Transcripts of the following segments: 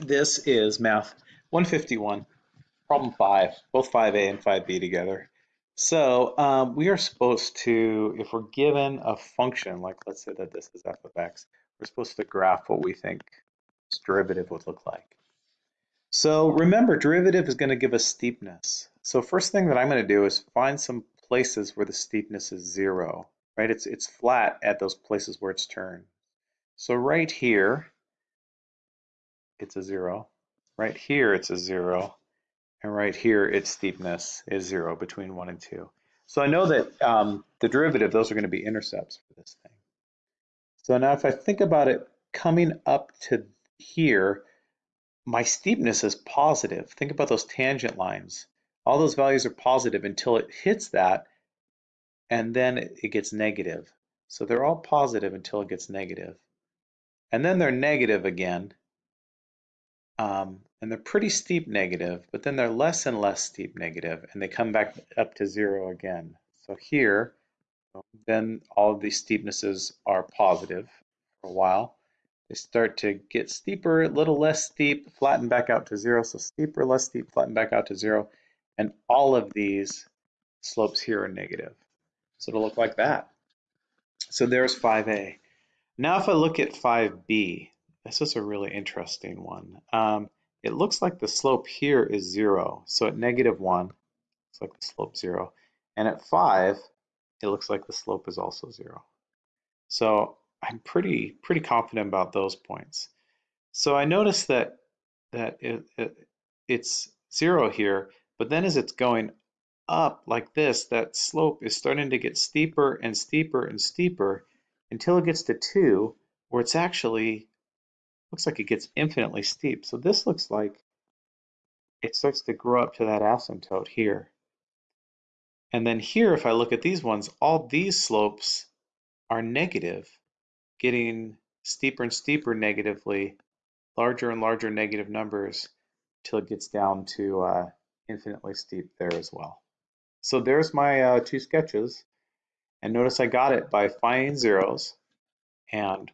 This is math 151, problem 5, both 5a and 5b together. So um, we are supposed to, if we're given a function, like let's say that this is f of x, we're supposed to graph what we think its derivative would look like. So remember, derivative is going to give us steepness. So first thing that I'm going to do is find some places where the steepness is zero, right? It's, it's flat at those places where it's turned. So right here, it's a zero. Right here, it's a zero. And right here, its steepness is zero between one and two. So I know that um, the derivative, those are going to be intercepts for this thing. So now if I think about it coming up to here, my steepness is positive. Think about those tangent lines. All those values are positive until it hits that, and then it gets negative. So they're all positive until it gets negative. And then they're negative again um, and they're pretty steep negative, but then they're less and less steep negative, and they come back up to zero again. So here, then all of these steepnesses are positive for a while. They start to get steeper, a little less steep, flatten back out to zero. So steeper, less steep, flatten back out to zero. And all of these slopes here are negative. So it'll look like that. So there's 5a. Now if I look at 5b, this is a really interesting one. Um, it looks like the slope here is zero. So at negative one, it's like the slope zero. And at five, it looks like the slope is also zero. So I'm pretty pretty confident about those points. So I notice that that it, it, it's zero here, but then as it's going up like this, that slope is starting to get steeper and steeper and steeper until it gets to two, where it's actually looks like it gets infinitely steep. So this looks like it starts to grow up to that asymptote here. And then here, if I look at these ones, all these slopes are negative, getting steeper and steeper negatively, larger and larger negative numbers till it gets down to uh, infinitely steep there as well. So there's my uh, two sketches. And notice I got it by finding zeros and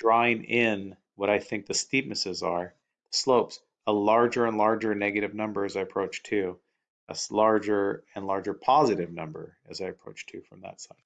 drawing in what I think the steepnesses are, the slopes, a larger and larger negative number as I approach 2, a larger and larger positive number as I approach 2 from that side.